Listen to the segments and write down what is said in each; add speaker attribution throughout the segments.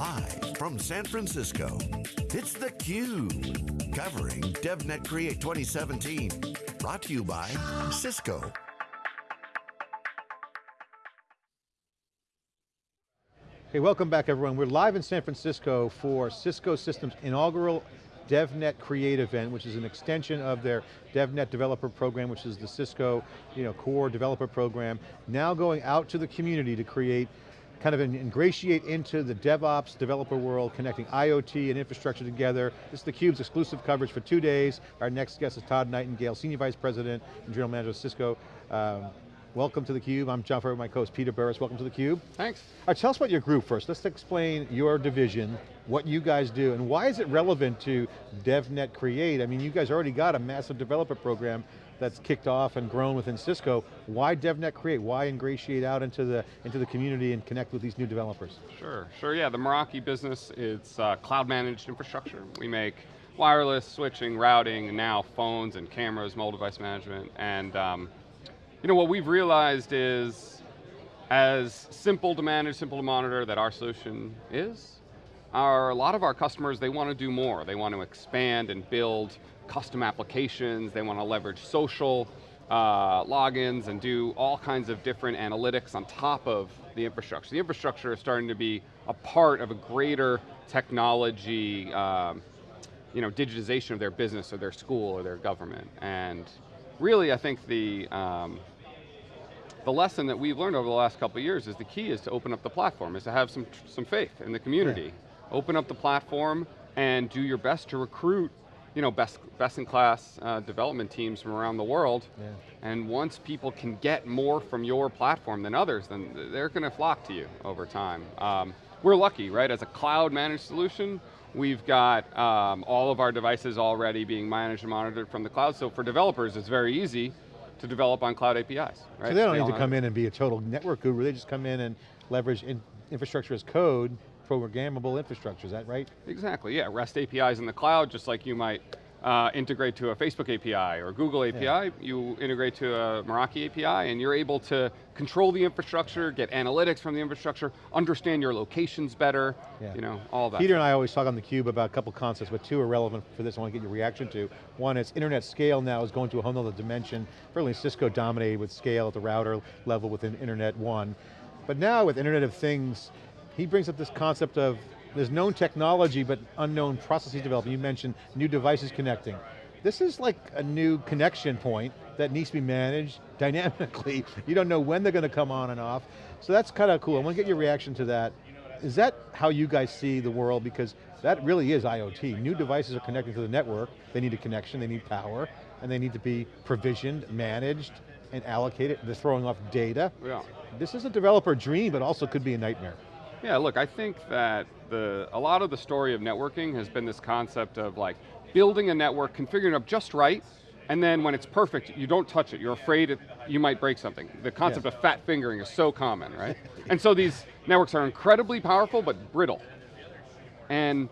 Speaker 1: Live from San Francisco, it's theCUBE. Covering DevNet Create 2017. Brought to you by Cisco.
Speaker 2: Hey, welcome back everyone. We're live in San Francisco for Cisco Systems inaugural DevNet Create event, which is an extension of their DevNet developer program, which is the Cisco you know, core developer program, now going out to the community to create kind of ingratiate into the DevOps developer world, connecting IoT and infrastructure together. This is theCUBE's exclusive coverage for two days. Our next guest is Todd Nightingale, Senior Vice President and General Manager of Cisco. Um, welcome to theCUBE. I'm John Furrier, my co-host Peter Burris. Welcome to theCUBE.
Speaker 3: Thanks.
Speaker 2: All right, tell us about your group first. Let's explain your division, what you guys do, and why is it relevant to DevNet Create? I mean, you guys already got a massive developer program that's kicked off and grown within Cisco. Why DevNet Create? Why ingratiate out into the, into the community and connect with these new developers?
Speaker 3: Sure, sure, yeah. The Meraki business, it's uh, cloud managed infrastructure. We make wireless, switching, routing, now phones and cameras, mobile device management. And um, you know, what we've realized is, as simple to manage, simple to monitor that our solution is, our, a lot of our customers, they want to do more. They want to expand and build custom applications, they want to leverage social uh, logins and do all kinds of different analytics on top of the infrastructure. The infrastructure is starting to be a part of a greater technology, um, you know, digitization of their business or their school or their government. And really, I think the, um, the lesson that we've learned over the last couple of years is the key is to open up the platform, is to have some, some faith in the community. Yeah. Open up the platform and do your best to recruit you know, best, best in class uh, development teams from around the world. Yeah. And once people can get more from your platform than others, then they're going to flock to you over time. Um, we're lucky, right? As a cloud managed solution, we've got um, all of our devices already being managed and monitored from the cloud. So for developers, it's very easy to develop on cloud APIs, right?
Speaker 2: So they don't they need to come in and be a total network guru, they just come in and leverage in infrastructure as code programmable infrastructure, is that right?
Speaker 3: Exactly, yeah. REST APIs in the cloud, just like you might uh, integrate to a Facebook API or Google API, yeah. you integrate to a Meraki API and you're able to control the infrastructure, get analytics from the infrastructure, understand your locations better, yeah. you know, all that.
Speaker 2: Peter and I always talk on theCUBE about a couple concepts, but two are relevant for this I want to get your reaction to. One is internet scale now is going to a whole other dimension. Fairly Cisco dominated with scale at the router level within Internet 1. But now with Internet of Things, he brings up this concept of there's known technology but unknown processes developing. You mentioned new devices connecting. This is like a new connection point that needs to be managed dynamically. You don't know when they're going to come on and off. So that's kind of cool. I want to get your reaction to that. Is that how you guys see the world? Because that really is IoT. New devices are connecting to the network. They need a connection, they need power, and they need to be provisioned, managed, and allocated. They're throwing off data. Yeah. This is a developer dream, but also could be a nightmare.
Speaker 3: Yeah, look, I think that the, a lot of the story of networking has been this concept of like building a network, configuring it up just right, and then when it's perfect, you don't touch it. You're afraid it, you might break something. The concept yes. of fat fingering is so common, right? and so these networks are incredibly powerful, but brittle. And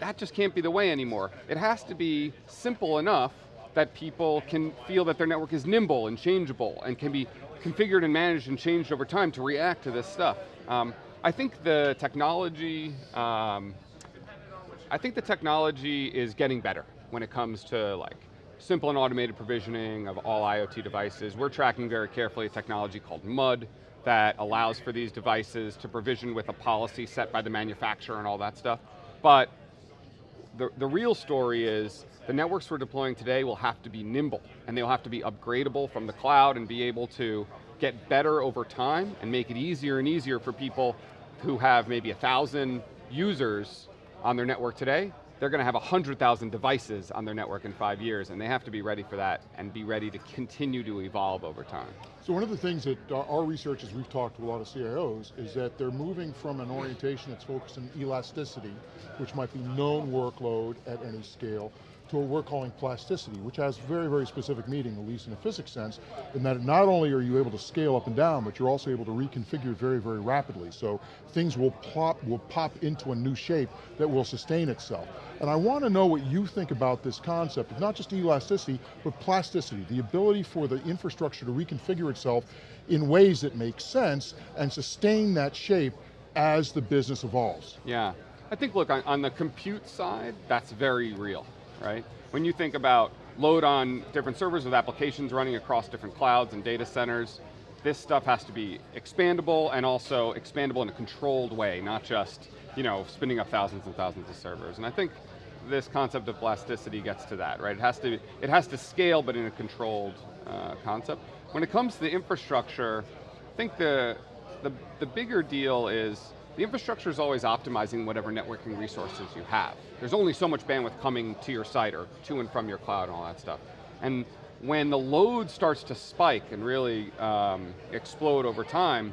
Speaker 3: that just can't be the way anymore. It has to be simple enough that people can feel that their network is nimble and changeable and can be configured and managed and changed over time to react to this stuff. Um, I think the technology, um, I think the technology is getting better when it comes to like simple and automated provisioning of all IoT devices. We're tracking very carefully a technology called MUD that allows for these devices to provision with a policy set by the manufacturer and all that stuff. But the, the real story is the networks we're deploying today will have to be nimble and they'll have to be upgradable from the cloud and be able to get better over time and make it easier and easier for people who have maybe a thousand users on their network today, they're going to have 100,000 devices on their network in five years, and they have to be ready for that and be ready to continue to evolve over time.
Speaker 4: So one of the things that uh, our research, as we've talked to a lot of CIOs, is that they're moving from an orientation that's focused on elasticity, which might be known workload at any scale, to what we're calling plasticity, which has very, very specific meaning, at least in a physics sense, in that not only are you able to scale up and down, but you're also able to reconfigure very, very rapidly. So things will pop, will pop into a new shape that will sustain itself. And I want to know what you think about this concept of not just elasticity, but plasticity, the ability for the infrastructure to reconfigure itself in ways that make sense and sustain that shape as the business evolves.
Speaker 3: Yeah, I think look, on, on the compute side, that's very real, right? When you think about load on different servers with applications running across different clouds and data centers, this stuff has to be expandable and also expandable in a controlled way, not just you know, spinning up thousands and thousands of servers. And I think this concept of elasticity gets to that, right? It has to, it has to scale, but in a controlled uh, concept. When it comes to the infrastructure, I think the, the, the bigger deal is the infrastructure is always optimizing whatever networking resources you have. There's only so much bandwidth coming to your site or to and from your cloud and all that stuff. And when the load starts to spike and really um, explode over time,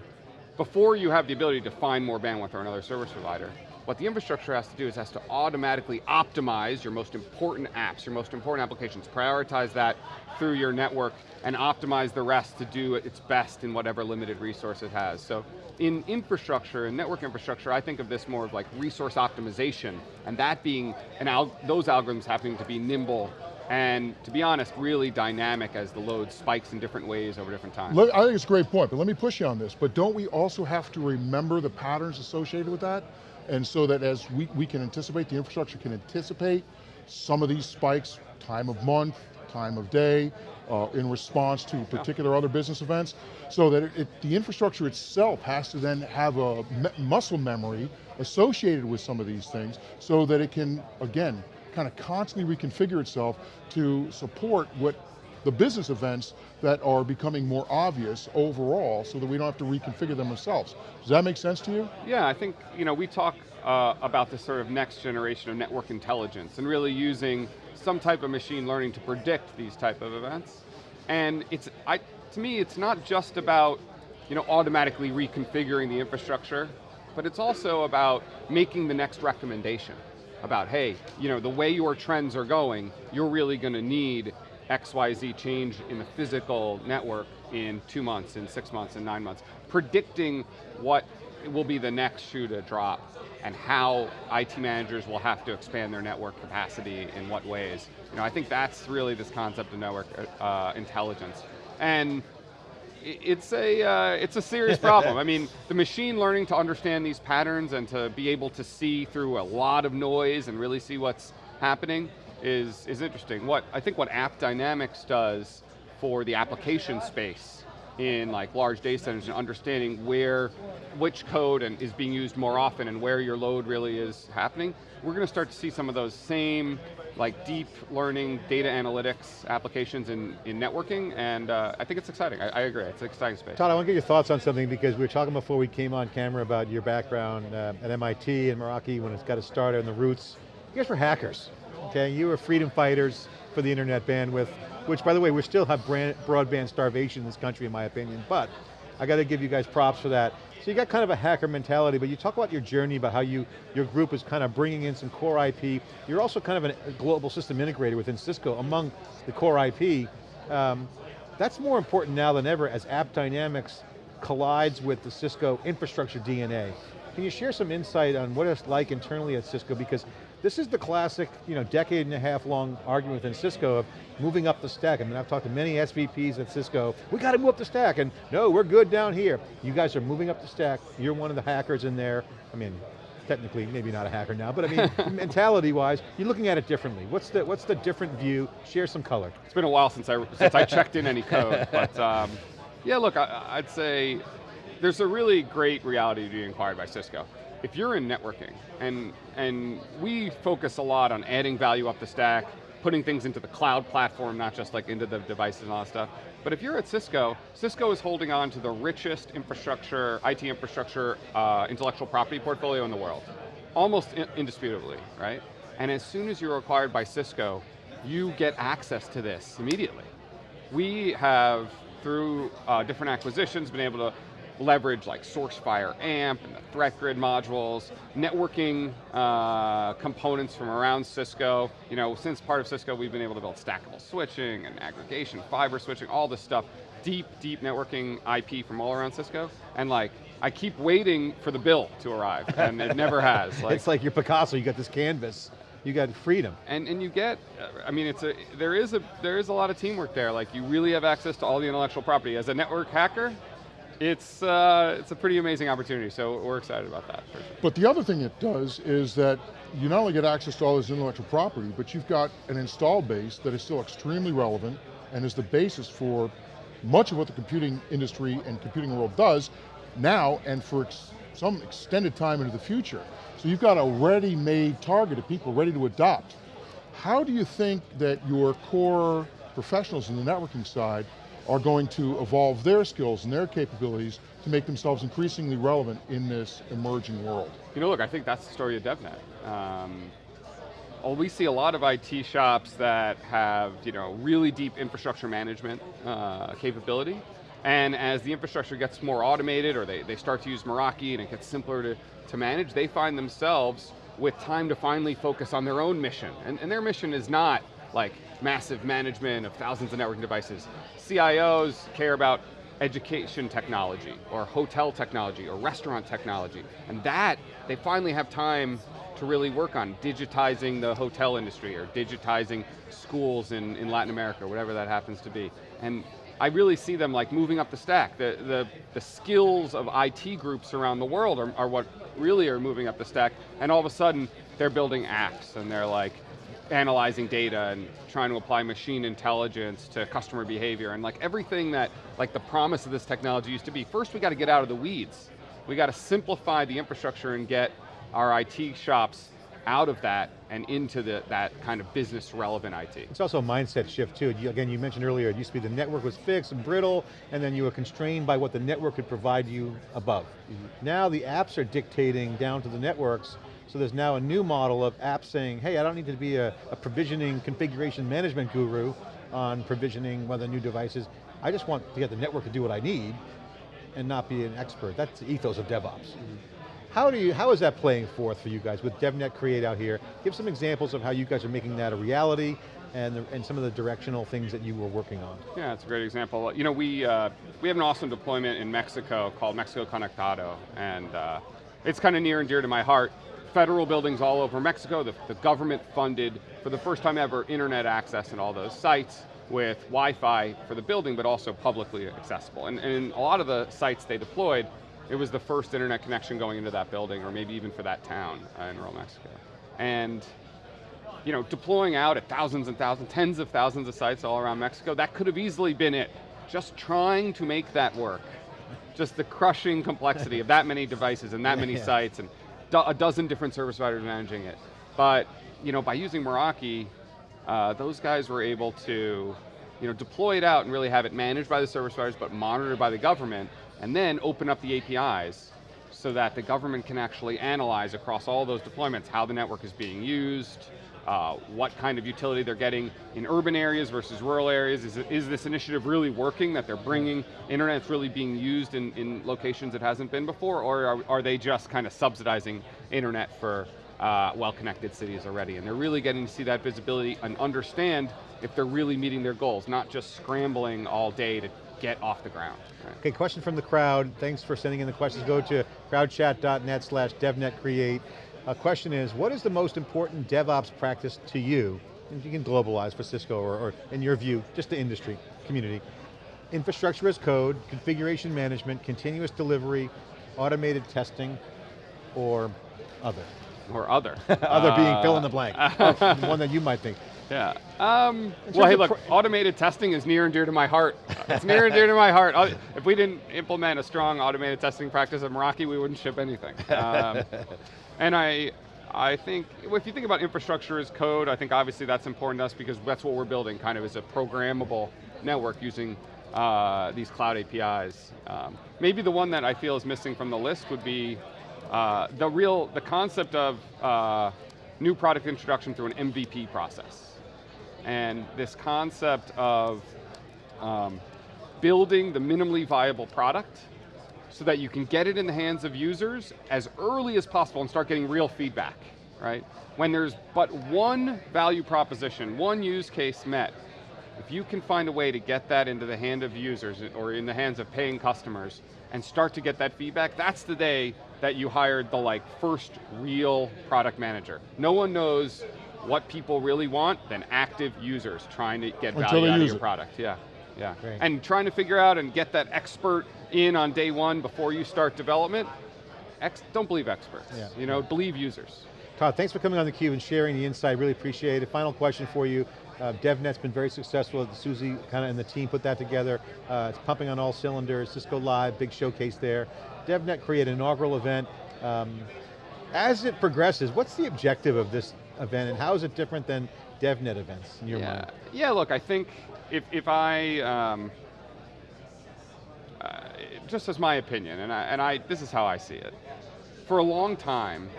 Speaker 3: before you have the ability to find more bandwidth or another service provider, what the infrastructure has to do is has to automatically optimize your most important apps, your most important applications, prioritize that through your network and optimize the rest to do its best in whatever limited resource it has. So in infrastructure, in network infrastructure, I think of this more of like resource optimization, and that being, and al those algorithms having to be nimble and to be honest, really dynamic as the load spikes in different ways over different times.
Speaker 4: Look, I think it's a great point, but let me push you on this. But don't we also have to remember the patterns associated with that? And so that as we, we can anticipate, the infrastructure can anticipate some of these spikes, time of month, time of day, uh, in response to particular other business events, so that it, it, the infrastructure itself has to then have a me muscle memory associated with some of these things, so that it can, again, kind of constantly reconfigure itself to support what the business events that are becoming more obvious overall so that we don't have to reconfigure them ourselves. Does that make sense to you?
Speaker 3: Yeah, I think you know, we talk uh, about this sort of next generation of network intelligence and really using some type of machine learning to predict these type of events. And it's, I, to me, it's not just about you know, automatically reconfiguring the infrastructure, but it's also about making the next recommendation about, hey, you know, the way your trends are going, you're really going to need XYZ change in the physical network in two months, in six months, in nine months. Predicting what will be the next shoe to drop and how IT managers will have to expand their network capacity in what ways. You know, I think that's really this concept of network uh, intelligence. And it's a, uh, it's a serious problem. I mean, the machine learning to understand these patterns and to be able to see through a lot of noise and really see what's happening is, is interesting. What, I think what AppDynamics does for the application space in like large data centers and understanding where, which code and is being used more often and where your load really is happening, we're going to start to see some of those same like deep learning data analytics applications in, in networking, and uh, I think it's exciting, I, I, agree, it's an exciting space.
Speaker 2: Todd, I want to get your thoughts on something because we were talking before we came on camera about your background uh, at MIT and Meraki when it's got a starter and the roots. You guys were hackers, okay? You were freedom fighters for the internet bandwidth, which by the way, we still have brand, broadband starvation in this country in my opinion, but I got to give you guys props for that. So you got kind of a hacker mentality, but you talk about your journey, about how you, your group is kind of bringing in some core IP. You're also kind of a global system integrator within Cisco among the core IP. Um, that's more important now than ever as AppDynamics collides with the Cisco infrastructure DNA. Can you share some insight on what it's like internally at Cisco? Because this is the classic, you know, decade and a half long argument within Cisco of moving up the stack. I mean, I've talked to many SVPs at Cisco, we got to move up the stack, and no, we're good down here. You guys are moving up the stack, you're one of the hackers in there. I mean, technically, maybe not a hacker now, but I mean, mentality-wise, you're looking at it differently. What's the, what's the different view? Share some color.
Speaker 3: It's been a while since I, since I checked in any code, but um, yeah, look, I, I'd say there's a really great reality to be acquired by Cisco if you're in networking, and, and we focus a lot on adding value up the stack, putting things into the cloud platform, not just like into the devices and all that stuff, but if you're at Cisco, Cisco is holding on to the richest infrastructure, IT infrastructure, uh, intellectual property portfolio in the world. Almost indisputably, right? And as soon as you're acquired by Cisco, you get access to this immediately. We have, through uh, different acquisitions, been able to leverage like SourceFire AMP and the threat grid modules, networking uh, components from around Cisco. You know, since part of Cisco, we've been able to build stackable switching and aggregation, fiber switching, all this stuff. Deep, deep networking IP from all around Cisco. And like, I keep waiting for the bill to arrive, and it never has.
Speaker 2: Like, it's like your Picasso, you got this canvas, you got freedom.
Speaker 3: And and you get, I mean, it's a there is a there is a lot of teamwork there. Like you really have access to all the intellectual property. As a network hacker, It's, uh, it's a pretty amazing opportunity, so we're excited about that. Sure.
Speaker 4: But the other thing it does is that you not only get access to all this intellectual property, but you've got an install base that is still extremely relevant and is the basis for much of what the computing industry and computing world does now and for ex some extended time into the future. So you've got a ready-made target of people ready to adopt. How do you think that your core professionals in the networking side are going to evolve their skills and their capabilities to make themselves increasingly relevant in this emerging world.
Speaker 3: You know, look, I think that's the story of DevNet. Um, well, we see a lot of IT shops that have you know, really deep infrastructure management uh, capability, and as the infrastructure gets more automated or they, they start to use Meraki and it gets simpler to, to manage, they find themselves with time to finally focus on their own mission. And, and their mission is not like massive management of thousands of networking devices. CIOs care about education technology, or hotel technology, or restaurant technology. And that, they finally have time to really work on digitizing the hotel industry, or digitizing schools in, in Latin America, whatever that happens to be. And I really see them like moving up the stack. The, the, the skills of IT groups around the world are, are what really are moving up the stack, and all of a sudden, they're building apps, and they're like, analyzing data and trying to apply machine intelligence to customer behavior and like everything that, like the promise of this technology used to be, first we got to get out of the weeds. We got to simplify the infrastructure and get our IT shops out of that and into the, that kind of business relevant IT.
Speaker 2: It's also a mindset shift too. You, again, you mentioned earlier, it used to be the network was fixed and brittle, and then you were constrained by what the network could provide you above. Mm -hmm. Now the apps are dictating down to the networks, so there's now a new model of apps saying, hey, I don't need to be a, a provisioning configuration management guru on provisioning whether new devices. I just want to get the network to do what I need and not be an expert. That's the ethos of DevOps. Mm -hmm. How do you, how is that playing forth for you guys with DevNet Create out here? Give some examples of how you guys are making that a reality and, the, and some of the directional things that you were working on.
Speaker 3: Yeah, it's a great example. You know, we, uh, we have an awesome deployment in Mexico called Mexico Conectado, and uh, it's kind of near and dear to my heart federal buildings all over Mexico. The, the, government funded, for the first time ever, internet access in all those sites with Wi-Fi for the building, but also publicly accessible. And, and a lot of the sites they deployed, it was the first internet connection going into that building, or maybe even for that town uh, in rural Mexico. And you know, deploying out at thousands and thousands, tens of thousands of sites all around Mexico, that could have easily been it. Just trying to make that work. Just the crushing complexity of that many devices and that many yeah. sites, and do a dozen different service providers managing it. But you know, by using Meraki, uh, those guys were able to you know, deploy it out and really have it managed by the service providers, but monitored by the government, and then open up the APIs so that the government can actually analyze across all those deployments how the network is being used, uh, what kind of utility they're getting in urban areas versus rural areas. Is, is this initiative really working, that they're bringing, internet's really being used in, in locations it hasn't been before, or are, are they just kind of subsidizing internet for uh, well-connected cities already? And they're really getting to see that visibility and understand if they're really meeting their goals, not just scrambling all day to get off the ground.
Speaker 2: Right. Okay, question from the crowd. Thanks for sending in the questions. Go to crowdchat.net slash devnetcreate. A question is, what is the most important DevOps practice to you? And you can globalize for Cisco or, or in your view, just the industry, community. Infrastructure as code, configuration management, continuous delivery, automated testing, or other?
Speaker 3: Or other.
Speaker 2: other uh, being fill in the blank. one that you might think.
Speaker 3: Yeah. Um, well, hey, look, automated testing is near and dear to my heart. It's near and dear to my heart. If we didn't implement a strong automated testing practice at Meraki, we wouldn't ship anything. Um, and I, I think, if you think about infrastructure as code, I think obviously that's important to us because that's what we're building, kind of as a programmable network using uh, these cloud APIs. Um, maybe the one that I feel is missing from the list would be uh, the real, the concept of uh, new product introduction through an MVP process. And this concept of um, building the minimally viable product so that you can get it in the hands of users as early as possible and start getting real feedback, right? When there's but one value proposition, one use case met, if you can find a way to get that into the hand of users or in the hands of paying customers and start to get that feedback, that's the day that you hired the like first real product manager. No one knows what people really want than active users trying to get value out of your it. product. Yeah, yeah. Great. And trying to figure out and get that expert in on day one before you start development, ex don't believe experts.
Speaker 2: Yeah.
Speaker 3: You know, believe users.
Speaker 2: Todd, thanks for coming on theCUBE and sharing the insight, really appreciate it. Final question for you. Uh, DevNet's been very successful, Susie kind of and the team put that together. Uh, it's pumping on all cylinders, Cisco Live, big showcase there. DevNet created an inaugural event. Um, as it progresses, what's the objective of this event and how is it different than DevNet events in your
Speaker 3: yeah.
Speaker 2: mind?
Speaker 3: Yeah, look, I think if, if I, um, uh, just as my opinion, and, I, and I, this is how I see it. For a long time,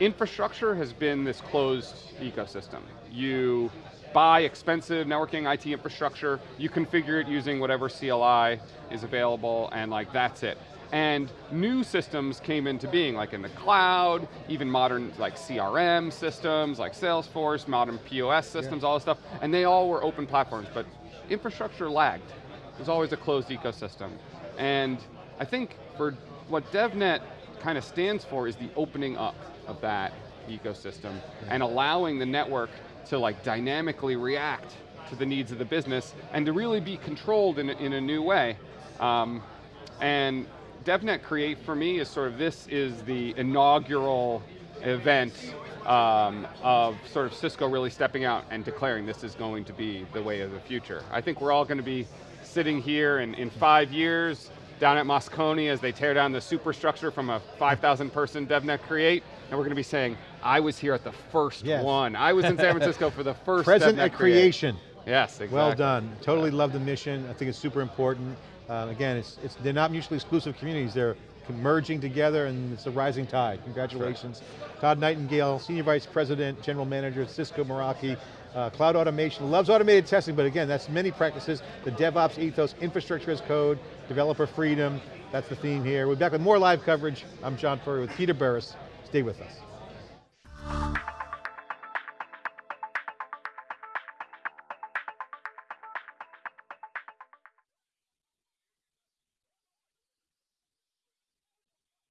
Speaker 3: infrastructure has been this closed ecosystem. You buy expensive networking IT infrastructure, you configure it using whatever CLI is available, and like that's it. And new systems came into being, like in the cloud, even modern like CRM systems, like Salesforce, modern POS systems, yeah. all this stuff, and they all were open platforms, but infrastructure lagged. It was always a closed ecosystem. And I think for what DevNet kind of stands for is the opening up of that ecosystem yeah. and allowing the network to like dynamically react to the needs of the business and to really be controlled in a, in a new way. Um, and DevNet Create for me is sort of, this is the inaugural event um, of sort of Cisco really stepping out and declaring this is going to be the way of the future. I think we're all going to be sitting here in, in five years down at Moscone as they tear down the superstructure from a 5,000 person DevNet Create, and we're going to be saying, I was here at the first yes. one. I was in San Francisco for the first
Speaker 2: Present at creation.
Speaker 3: Yes, exactly.
Speaker 2: Well done. Totally love the mission. I think it's super important. Uh, again, it's, it's, they're not mutually exclusive communities. They're merging together and it's a rising tide. Congratulations. Todd Nightingale, Senior Vice President, General Manager at Cisco Meraki. Uh, cloud automation, loves automated testing, but again, that's many practices. The DevOps ethos, infrastructure as code, developer freedom, that's the theme here. We're back with more live coverage. I'm John Furrier with Peter Burris. Stay with us.